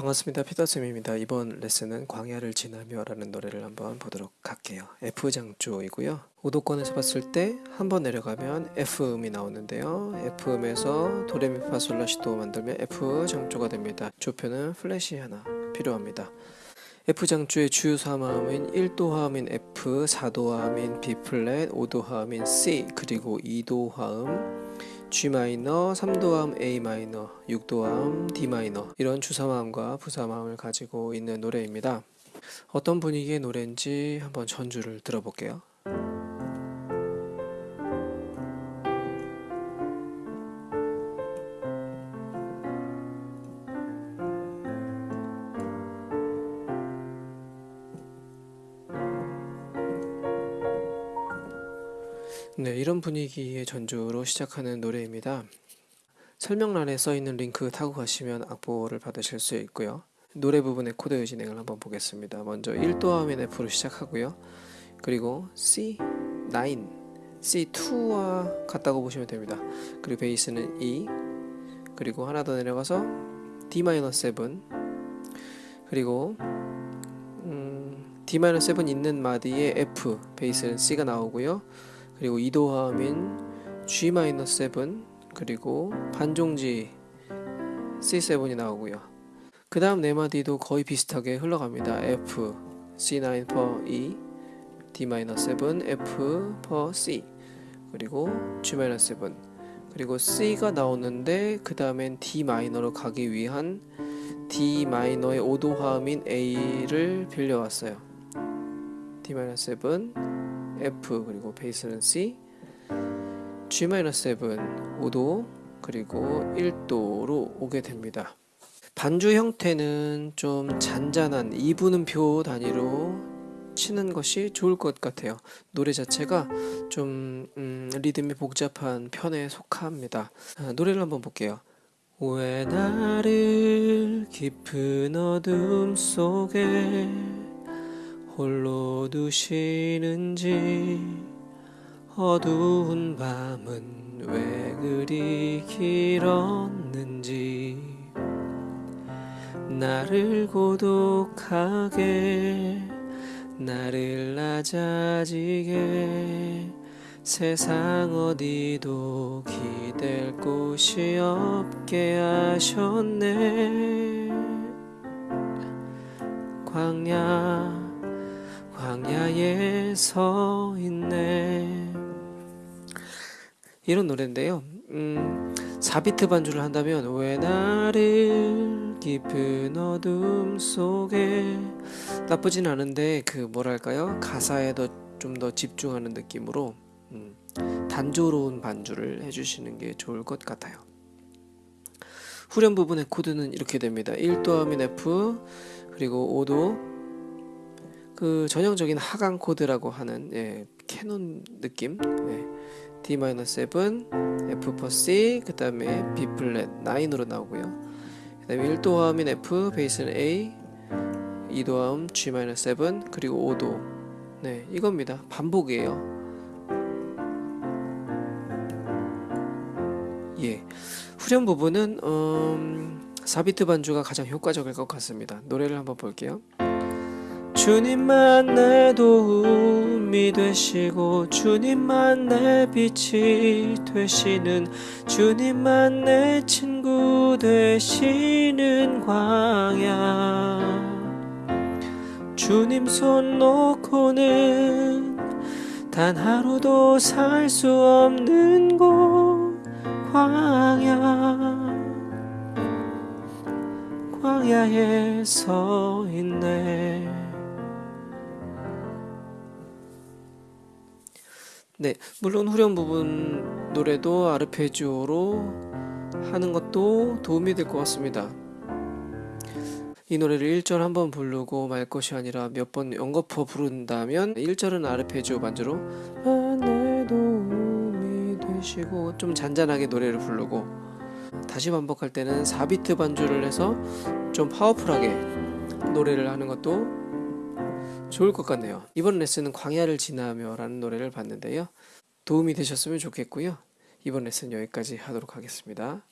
반갑습니다. 피터쌤입니다. 이번 레슨은 광야를 지나며 라는 노래를 한번 보도록 할게요. F장조이고요. 오도권에서 봤을 때 한 번 내려가면 F음이 나오는데요. F음에서 도레미파솔라시도 만들면 F장조가 됩니다. 조표는 플랫이 하나 필요합니다. F장조의 주요 3화음인 1도화음인 F, 4도화음인 B 플랫, 5도화음인 C, 그리고 2도화음 G 마이너, 3도화음 A 마이너, 6도화음 D 마이너 이런 주사마음과 부사마음을 가지고 있는 노래입니다. 어떤 분위기의 노래인지 한번 전주를 들어볼게요. 네, 이런 분위기의 전주로 시작하는 노래입니다. 설명란에 써 있는 링크 타고 가시면 악보를 받으실 수 있고요. 노래 부분의 코드 진행을 한번 보겠습니다. 먼저 1도화음인 F로 시작하고요. 그리고 C9, C2와 같다고 보시면 됩니다. 그리고 베이스는 E, 그리고 하나 더 내려가서 D-7, 그리고 음, D-7 있는 마디에 F, 베이스는 C가 나오고요. 그리고 2도화음인 G-7 그리고 반종지 C7이 나오고요. 그 다음 네 마디도 거의 비슷하게 흘러갑니다. F, C9 per E, D-7, F per C 그리고 G-7 그리고 C가 나오는데 그 다음엔 D 마이너로 가기 위한 D 마이너의 5도 화음인 A를 빌려왔어요. D-7 F 그리고 베이스는 C G-7 5도 그리고 1도로 오게 됩니다. 반주 형태는 좀 잔잔한 2분음표 단위로 치는 것이 좋을 것 같아요. 노래 자체가 좀 음, 리듬이 복잡한 편에 속합니다. 아, 노래를 한번 볼게요. 왜 나를 깊은 어둠 속에 홀로 두시는지 어두운 밤은 왜 그리 길었는지 나를 고독하게 나를 낮아지게 세상 어디도 기댈 곳이 없게 하셨네. 광야 광야에 서 있네. 이런 노래인데요. 음, 4비트 반주를 한다면 왜 나를 깊은 어둠 속에 나쁘진 않은데 그 뭐랄까요? 가사에 더 좀 더 집중하는 느낌으로 음, 단조로운 반주를 해주시는 게 좋을 것 같아요. 후렴 부분의 코드는 이렇게 됩니다. 1도화음 F 그리고 5도 그 전형적인 하강 코드라고 하는 예, 캐논 느낌? 예, D-7 F per C 그 다음에 B 플랫 9으로 나오고요. 그 다음에 1도화음인 F 베이스는 A 2도화음 G-7 그리고 5도. 네 이겁니다. 반복이에요. 예. 후렴 부분은 음, 4비트 반주가 가장 효과적일 것 같습니다. 노래를 한번 볼게요 주님만 내 도움이 되시고 주님만 내 빛이 되시는 주님만 내 친구 되시는 광야. 주님 손 놓고는 단 하루도 살 수 없는 곳 광야. 광야에 서 있네 네, 물론 후렴 부분 노래도 아르페지오로 하는 것도 도움이 될 것 같습니다. 이 노래를 1절 한 번 부르고 말 것이 아니라 몇 번 연거푸어 부른다면 1절은 아르페지오 반주로 되시고 좀 잔잔하게 노래를 부르고 다시 반복할 때는 4비트 반주를 해서 좀 파워풀하게 노래를 하는 것도 좋을 것 같네요. 이번 레슨은 광야를 지나며 라는 노래를 봤는데요. 도움이 되셨으면 좋겠고요. 이번 레슨 여기까지 하도록 하겠습니다.